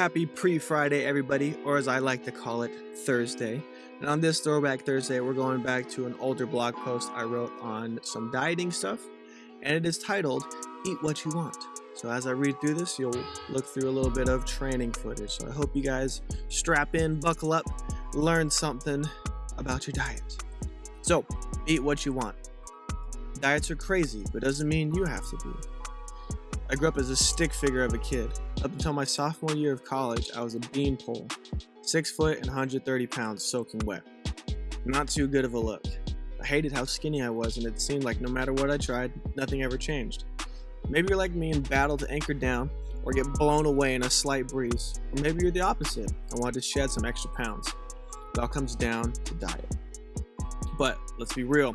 Happy pre-Friday everybody, or as I like to call it, Thursday. And on this Throwback Thursday, we're going back to an older blog post I wrote on some dieting stuff, and it is titled, Eat What You Want. So as I read through this, you'll look through a little bit of training footage. So I hope you guys strap in, buckle up, learn something about your diet. So, eat what you want. Diets are crazy, but doesn't mean you have to be. I grew up as a stick figure of a kid. Up until my sophomore year of college, I was a beanpole, 6 foot and 130 pounds soaking wet. Not too good of a look. I hated how skinny I was and it seemed like no matter what I tried, nothing ever changed. Maybe you're like me and battle to anchor down or get blown away in a slight breeze. Or maybe you're the opposite and want to shed some extra pounds. It all comes down to diet. But let's be real,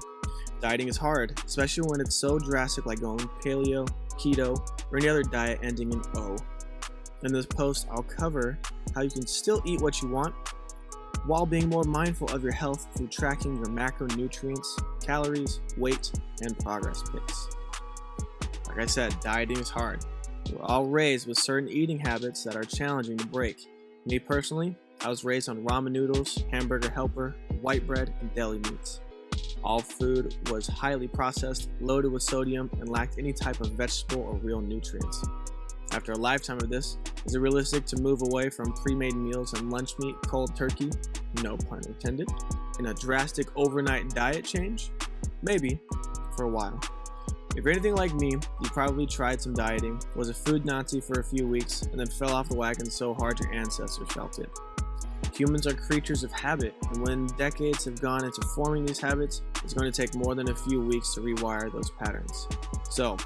dieting is hard, especially when it's so drastic like going paleo, keto, or any other diet ending in O. In this post, I'll cover how you can still eat what you want while being more mindful of your health through tracking your macronutrients, calories, weight, and progress pics. Like I said, dieting is hard. We're all raised with certain eating habits that are challenging to break. Me personally, I was raised on ramen noodles, hamburger helper, white bread, and deli meats. All food was highly processed, loaded with sodium, and lacked any type of vegetable or real nutrients. After a lifetime of this, is it realistic to move away from pre-made meals and lunch meat cold turkey? No pun intended. In a drastic overnight diet change? Maybe, for a while. If you're anything like me, you probably tried some dieting, was a food Nazi for a few weeks, and then fell off the wagon so hard your ancestors felt it. Humans are creatures of habit, and when decades have gone into forming these habits, it's going to take more than a few weeks to rewire those patterns. So,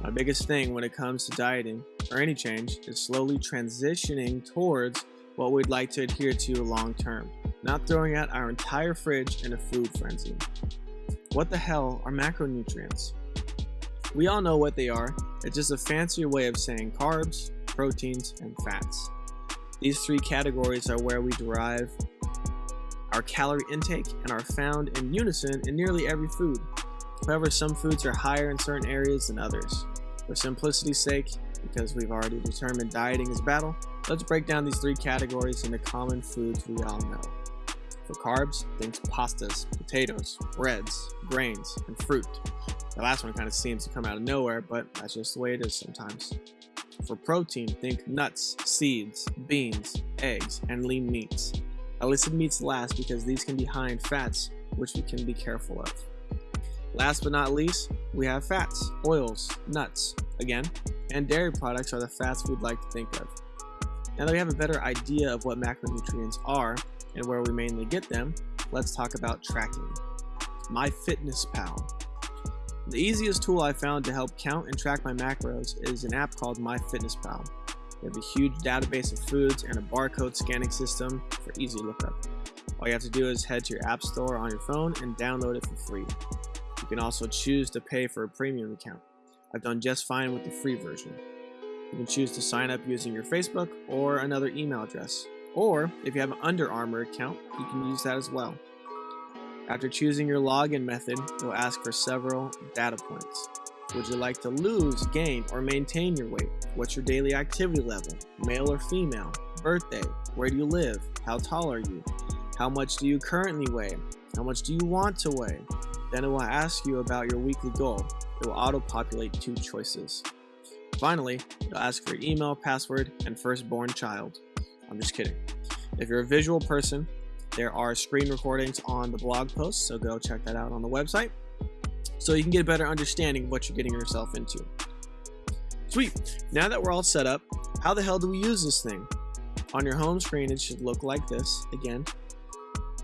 my biggest thing when it comes to dieting, or any change, is slowly transitioning towards what we'd like to adhere to long term, not throwing out our entire fridge in a food frenzy. What the hell are macronutrients? We all know what they are, it's just a fancier way of saying carbs, proteins, and fats. These three categories are where we derive our calorie intake and are found in unison in nearly every food. However, some foods are higher in certain areas than others. For simplicity's sake, because we've already determined dieting is battle, let's break down these three categories into common foods we all know. For carbs, think pastas, potatoes, breads, grains, and fruit. The last one kind of seems to come out of nowhere, but that's just the way it is sometimes. For protein, think nuts, seeds, beans, eggs, and lean meats. I listed meats last because these can be high in fats, which we can be careful of. Last but not least, we have fats, oils, nuts, again, and dairy products are the fats we'd like to think of. Now that we have a better idea of what macronutrients are and where we mainly get them, let's talk about tracking. MyFitnessPal the easiest tool I found to help count and track my macros is an app called MyFitnessPal. They have a huge database of foods and a barcode scanning system for easy lookup. All you have to do is head to your app store on your phone and download it for free. You can also choose to pay for a premium account. I've done just fine with the free version. You can choose to sign up using your Facebook or another email address. Or if you have an Under Armour account, you can use that as well. After choosing your login method, it will ask for several data points. Would you like to lose, gain, or maintain your weight? What's your daily activity level? Male or female? Birthday? Where do you live? How tall are you? How much do you currently weigh? How much do you want to weigh? Then it will ask you about your weekly goal. It will auto-populate two choices. Finally, it'll ask for your email, password, and firstborn child. I'm just kidding. If you're a visual person, there are screen recordings on the blog post, so go check that out on the website so you can get a better understanding of what you're getting yourself into. Sweet. Now that we're all set up, how the hell do we use this thing? On your home screen, it should look like this. Again,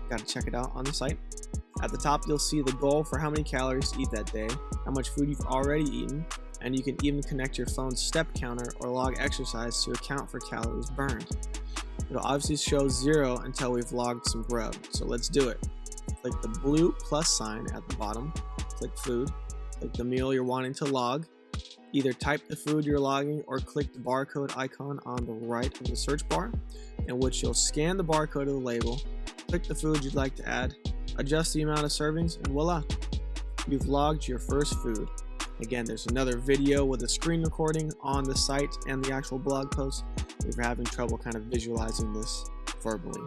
got to check it out on the site. At the top, you'll see the goal for how many calories to eat that day, how much food you've already eaten, and you can even connect your phone's step counter or log exercise to account for calories burned. It'll obviously show zero until we've logged some grub. So let's do it. Click the blue plus sign at the bottom, click food, click the meal you're wanting to log, either type the food you're logging or click the barcode icon on the right of the search bar, in which you'll scan the barcode of the label, click the food you'd like to add, adjust the amount of servings, and voila, you've logged your first food. Again, there's another video with a screen recording on the site and the actual blog post if you're having trouble kind of visualizing this verbally.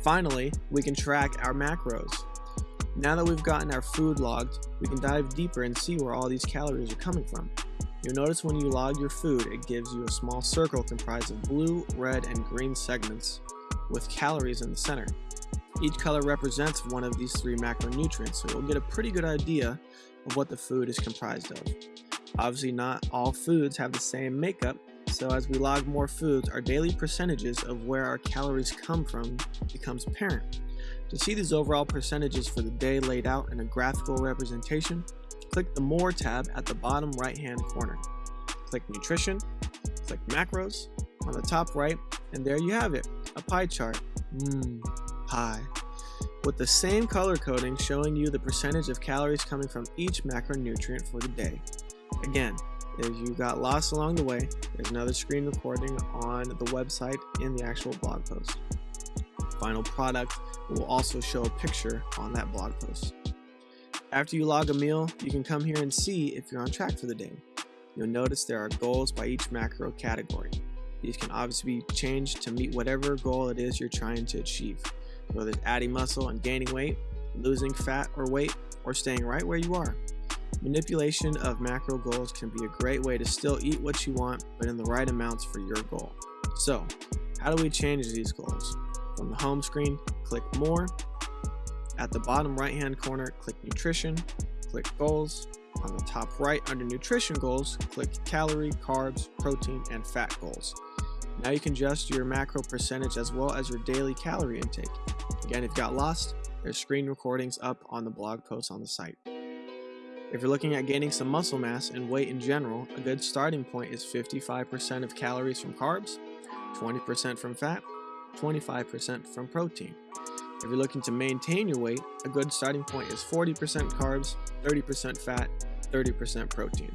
Finally, we can track our macros. Now that we've gotten our food logged, we can dive deeper and see where all these calories are coming from. You'll notice when you log your food, it gives you a small circle comprised of blue, red, and green segments with calories in the center. Each color represents one of these three macronutrients, so you'll get a pretty good idea of what the food is comprised of. Obviously, not all foods have the same makeup, so as we log more foods, our daily percentages of where our calories come from becomes apparent. To see these overall percentages for the day laid out in a graphical representation, click the More tab at the bottom right hand corner. Click Nutrition, click Macros on the top right, and there you have it, a pie chart. Mmm, pie. With the same color coding showing you the percentage of calories coming from each macronutrient for the day. Again, if you got lost along the way, there's another screen recording on the website in the actual blog post. Final product will also show a picture on that blog post. After you log a meal, you can come here and see if you're on track for the day. You'll notice there are goals by each macro category. These can obviously be changed to meet whatever goal it is you're trying to achieve, whether it's adding muscle and gaining weight, losing fat or weight, or staying right where you are. Manipulation of macro goals can be a great way to still eat what you want, but in the right amounts for your goal. So, how do we change these goals? From the home screen, click More. At the bottom right hand corner, click Nutrition, click Goals. On the top right under Nutrition Goals, click Calorie, Carbs, Protein, and Fat Goals. Now you can adjust your macro percentage as well as your daily calorie intake. Again, if you got lost, there's screen recordings up on the blog post on the site. If you're looking at gaining some muscle mass and weight in general, a good starting point is 55% of calories from carbs, 20% from fat, 25% from protein. If you're looking to maintain your weight, a good starting point is 40% carbs, 30% fat, 30% protein.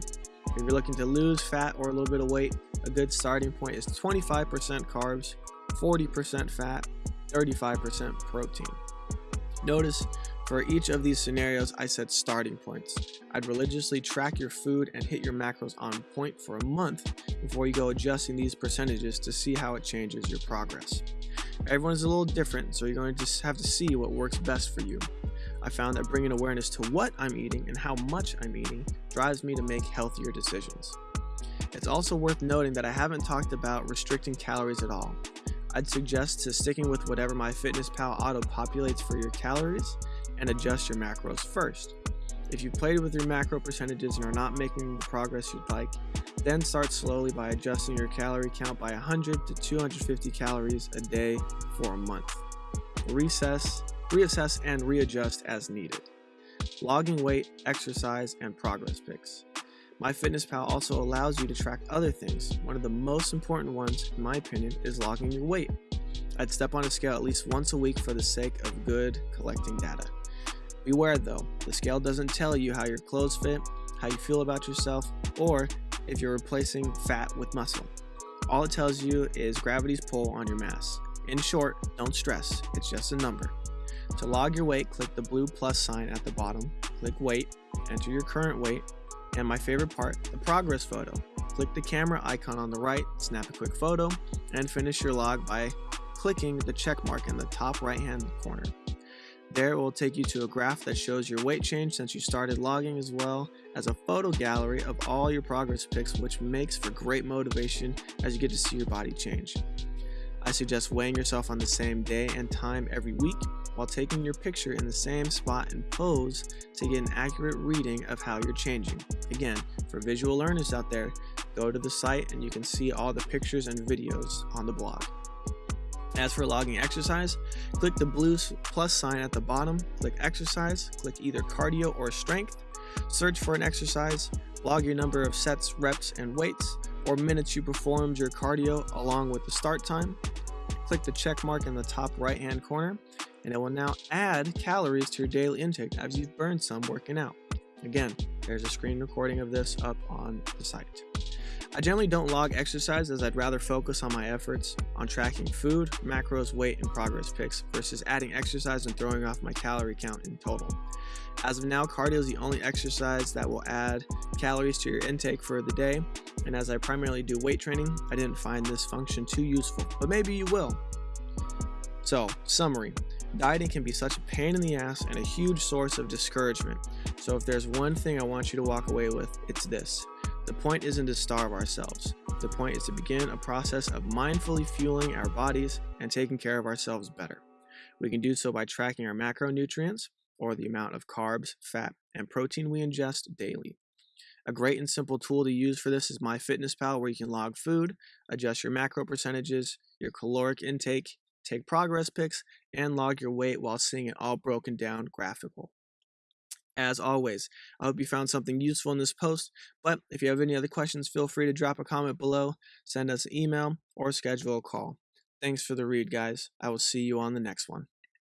If you're looking to lose fat or a little bit of weight, a good starting point is 25% carbs, 40% fat, 35% protein. Notice for each of these scenarios, I said starting points. I'd religiously track your food and hit your macros on point for a month before you go adjusting these percentages to see how it changes your progress. Everyone's a little different, so you're going to just have to see what works best for you. I found that bringing awareness to what I'm eating and how much I'm eating drives me to make healthier decisions. It's also worth noting that I haven't talked about restricting calories at all. I'd suggest to sticking with whatever MyFitnessPal auto populates for your calories and adjust your macros first. If you've played with your macro percentages and are not making the progress you'd like, then start slowly by adjusting your calorie count by 100 to 250 calories a day for a month. Recess, reassess and readjust as needed. Logging weight, exercise, and progress pics. MyFitnessPal also allows you to track other things. One of the most important ones, in my opinion, is logging your weight. I'd step on a scale at least once a week for the sake of good collecting data. Beware though, the scale doesn't tell you how your clothes fit, how you feel about yourself, or if you're replacing fat with muscle. All it tells you is gravity's pull on your mass. In short, don't stress, it's just a number. To log your weight, click the blue plus sign at the bottom, click weight, enter your current weight, and my favorite part, the progress photo. Click the camera icon on the right, snap a quick photo, and finish your log by clicking the check mark in the top right hand corner. There it will take you to a graph that shows your weight change since you started logging as well as a photo gallery of all your progress pics which makes for great motivation as you get to see your body change. I suggest weighing yourself on the same day and time every week while taking your picture in the same spot and pose to get an accurate reading of how you're changing. Again, for visual learners out there, go to the site and you can see all the pictures and videos on the blog. As for logging exercise, click the blue plus sign at the bottom, click exercise, click either cardio or strength, search for an exercise, log your number of sets, reps, and weights, or minutes you performed your cardio along with the start time. Click the check mark in the top right hand corner, and it will now add calories to your daily intake as you've burned some working out. Again, there's a screen recording of this up on the site. I generally don't log exercise as I'd rather focus on my efforts on tracking food, macros, weight, and progress pics versus adding exercise and throwing off my calorie count in total. As of now, cardio is the only exercise that will add calories to your intake for the day, and as I primarily do weight training, I didn't find this function too useful, but maybe you will. So, summary dieting can be such a pain in the ass and a huge source of discouragement. So, if there's one thing I want you to walk away with, it's this the point isn't to starve ourselves. The point is to begin a process of mindfully fueling our bodies and taking care of ourselves better. We can do so by tracking our macronutrients, or the amount of carbs, fat, and protein we ingest daily. A great and simple tool to use for this is MyFitnessPal, where you can log food, adjust your macro percentages, your caloric intake, take progress pics, and log your weight while seeing it all broken down graphical. As always, I hope you found something useful in this post, but if you have any other questions, feel free to drop a comment below, send us an email, or schedule a call. Thanks for the read, guys. I will see you on the next one.